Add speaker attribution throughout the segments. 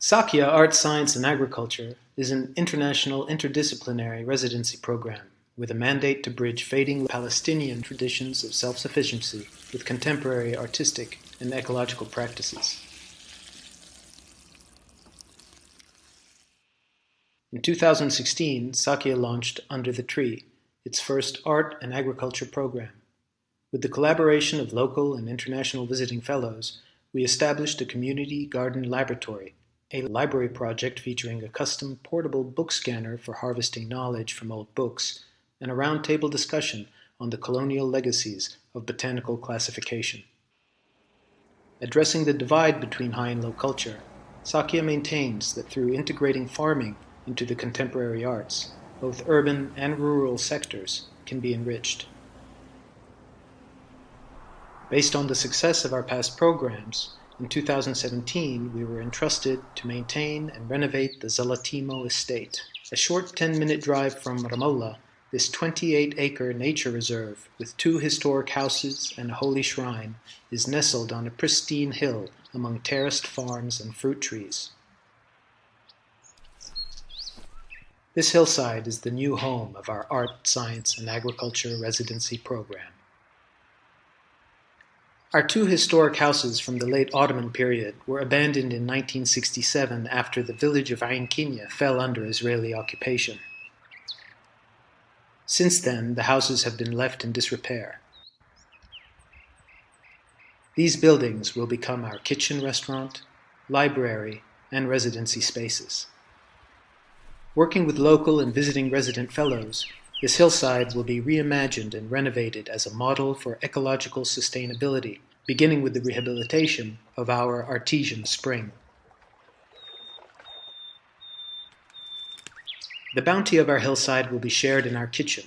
Speaker 1: Sakiya Art, Science, and Agriculture is an international interdisciplinary residency program with a mandate to bridge fading Palestinian traditions of self-sufficiency with contemporary artistic and ecological practices. In 2016, Sakiya launched Under the Tree, its first art and agriculture program. With the collaboration of local and international visiting fellows, we established a community garden laboratory a library project featuring a custom portable book scanner for harvesting knowledge from old books, and a roundtable discussion on the colonial legacies of botanical classification. Addressing the divide between high and low culture, Sakiya maintains that through integrating farming into the contemporary arts, both urban and rural sectors can be enriched. Based on the success of our past programs, in 2017, we were entrusted to maintain and renovate the Zalatimo estate. A short 10-minute drive from Ramallah, this 28-acre nature reserve with two historic houses and a holy shrine is nestled on a pristine hill among terraced farms and fruit trees. This hillside is the new home of our Art, Science, and Agriculture residency program. Our two historic houses from the late Ottoman period were abandoned in 1967 after the village of Ain Kinya fell under Israeli occupation. Since then, the houses have been left in disrepair. These buildings will become our kitchen restaurant, library, and residency spaces. Working with local and visiting resident fellows, this hillside will be reimagined and renovated as a model for ecological sustainability, beginning with the rehabilitation of our artesian spring. The bounty of our hillside will be shared in our kitchen.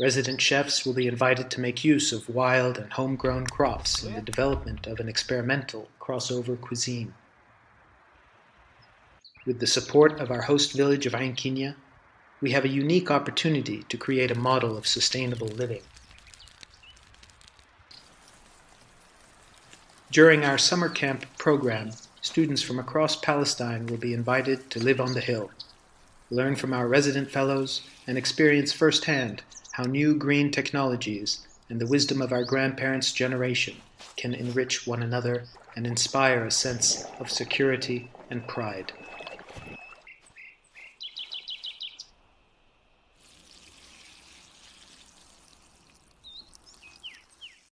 Speaker 1: Resident chefs will be invited to make use of wild and homegrown crops in the development of an experimental crossover cuisine. With the support of our host village of Ain Kinya, we have a unique opportunity to create a model of sustainable living. During our summer camp program, students from across Palestine will be invited to live on the hill, learn from our resident fellows, and experience firsthand how new green technologies and the wisdom of our grandparents' generation can enrich one another and inspire a sense of security and pride.